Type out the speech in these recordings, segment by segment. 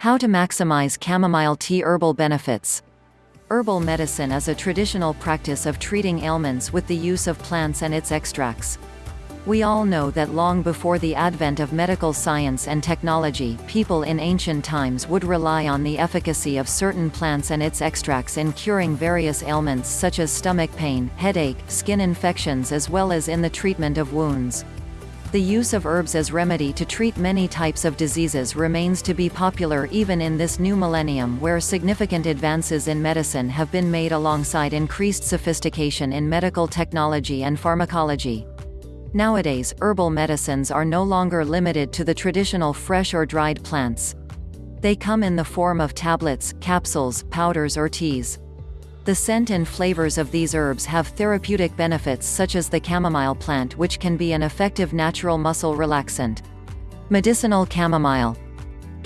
How to maximize chamomile tea herbal benefits. Herbal medicine is a traditional practice of treating ailments with the use of plants and its extracts. We all know that long before the advent of medical science and technology, people in ancient times would rely on the efficacy of certain plants and its extracts in curing various ailments such as stomach pain, headache, skin infections as well as in the treatment of wounds. The use of herbs as remedy to treat many types of diseases remains to be popular even in this new millennium where significant advances in medicine have been made alongside increased sophistication in medical technology and pharmacology. Nowadays, herbal medicines are no longer limited to the traditional fresh or dried plants. They come in the form of tablets, capsules, powders or teas. The scent and flavors of these herbs have therapeutic benefits such as the chamomile plant which can be an effective natural muscle relaxant. Medicinal chamomile.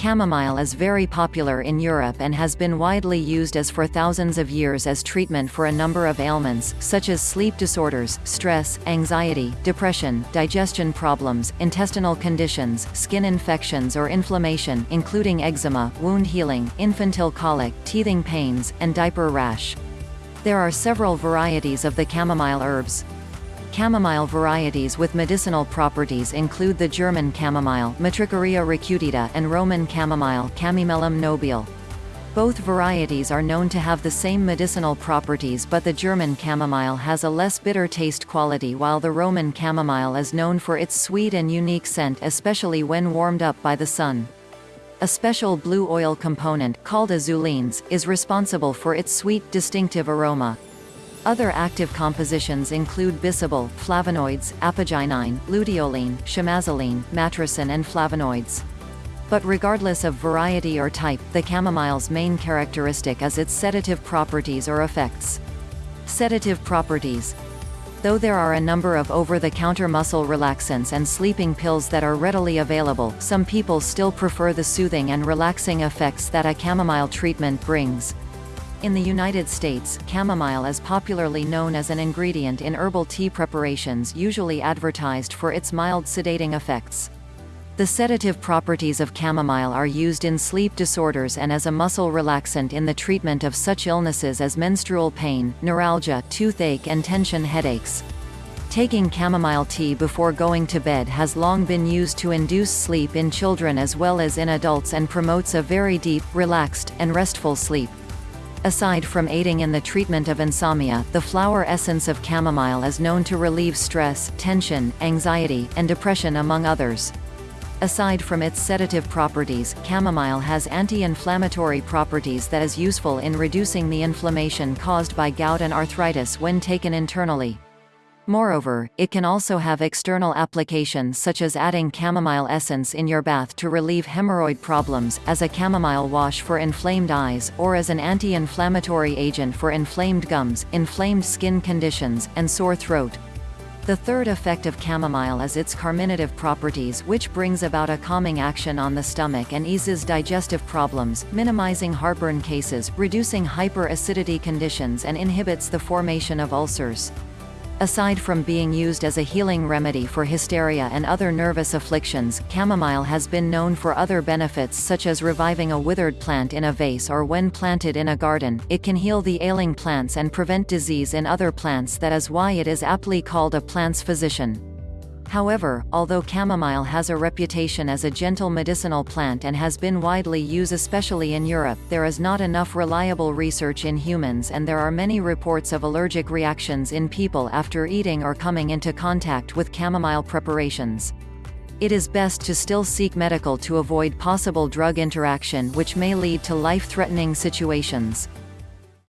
Chamomile is very popular in Europe and has been widely used as for thousands of years as treatment for a number of ailments, such as sleep disorders, stress, anxiety, depression, digestion problems, intestinal conditions, skin infections or inflammation including eczema, wound healing, infantile colic, teething pains, and diaper rash. There are several varieties of the chamomile herbs. Chamomile varieties with medicinal properties include the German chamomile Matricaria recutita and Roman chamomile Chamaemelum nobile. Both varieties are known to have the same medicinal properties but the German chamomile has a less bitter taste quality while the Roman chamomile is known for its sweet and unique scent especially when warmed up by the sun. A special blue oil component, called azulenes, is responsible for its sweet, distinctive aroma. Other active compositions include bisabol, flavonoids, apigenin, luteolin, chamazulene, matricin and flavonoids. But regardless of variety or type, the chamomile's main characteristic is its sedative properties or effects. Sedative properties Though there are a number of over-the-counter muscle relaxants and sleeping pills that are readily available, some people still prefer the soothing and relaxing effects that a chamomile treatment brings. In the United States, chamomile is popularly known as an ingredient in herbal tea preparations usually advertised for its mild sedating effects. The sedative properties of chamomile are used in sleep disorders and as a muscle relaxant in the treatment of such illnesses as menstrual pain, neuralgia, toothache and tension headaches. Taking chamomile tea before going to bed has long been used to induce sleep in children as well as in adults and promotes a very deep, relaxed, and restful sleep. Aside from aiding in the treatment of insomnia, the flower essence of chamomile is known to relieve stress, tension, anxiety, and depression among others. Aside from its sedative properties, chamomile has anti-inflammatory properties that is useful in reducing the inflammation caused by gout and arthritis when taken internally. Moreover, it can also have external applications such as adding chamomile essence in your bath to relieve hemorrhoid problems, as a chamomile wash for inflamed eyes, or as an anti-inflammatory agent for inflamed gums, inflamed skin conditions, and sore throat. The third effect of chamomile is its carminative properties which brings about a calming action on the stomach and eases digestive problems, minimizing heartburn cases, reducing hyperacidity conditions and inhibits the formation of ulcers. Aside from being used as a healing remedy for hysteria and other nervous afflictions, chamomile has been known for other benefits such as reviving a withered plant in a vase or when planted in a garden, it can heal the ailing plants and prevent disease in other plants that is why it is aptly called a plant's physician. However, although chamomile has a reputation as a gentle medicinal plant and has been widely used especially in Europe, there is not enough reliable research in humans and there are many reports of allergic reactions in people after eating or coming into contact with chamomile preparations. It is best to still seek medical to avoid possible drug interaction which may lead to life-threatening situations.